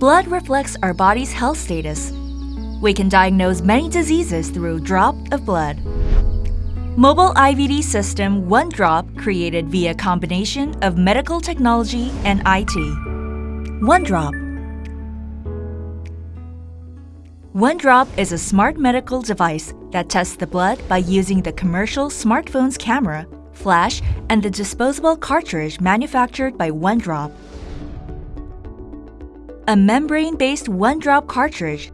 Blood reflects our body's health status. We can diagnose many diseases through a drop of blood. Mobile IVD system OneDrop created via combination of medical technology and IT. OneDrop OneDrop is a smart medical device that tests the blood by using the commercial smartphone's camera, flash, and the disposable cartridge manufactured by OneDrop. A membrane-based one-drop cartridge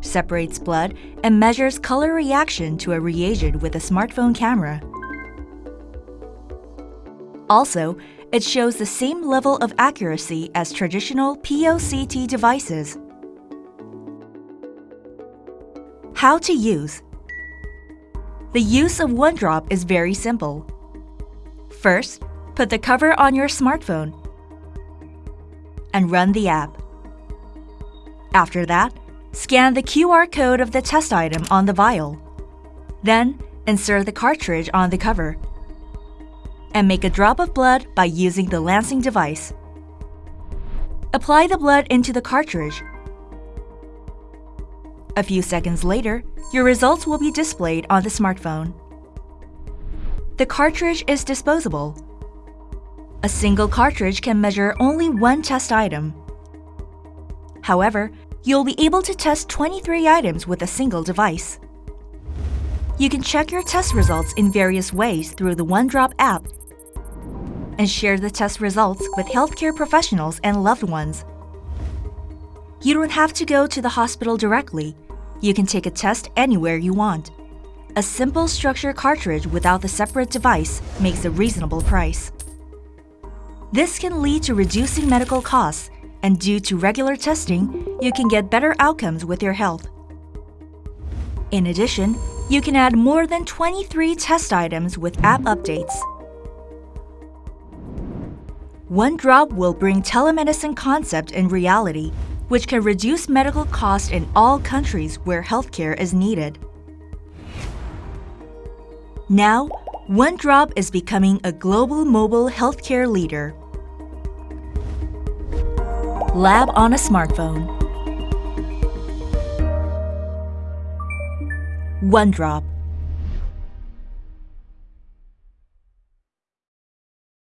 separates blood and measures color reaction to a reagent with a smartphone camera. Also, it shows the same level of accuracy as traditional POCT devices. How to use The use of OneDrop is very simple. First, put the cover on your smartphone and run the app. After that, Scan the QR code of the test item on the vial. Then, insert the cartridge on the cover. And make a drop of blood by using the lancing device. Apply the blood into the cartridge. A few seconds later, your results will be displayed on the smartphone. The cartridge is disposable. A single cartridge can measure only one test item. However, you'll be able to test 23 items with a single device. You can check your test results in various ways through the OneDrop app and share the test results with healthcare professionals and loved ones. You don't have to go to the hospital directly. You can take a test anywhere you want. A simple structure cartridge without the separate device makes a reasonable price. This can lead to reducing medical costs and due to regular testing, you can get better outcomes with your health. In addition, you can add more than 23 test items with app updates. OneDrop will bring telemedicine concept in reality, which can reduce medical costs in all countries where healthcare is needed. Now, OneDrop is becoming a global mobile healthcare leader. Lab on a smartphone. OneDrop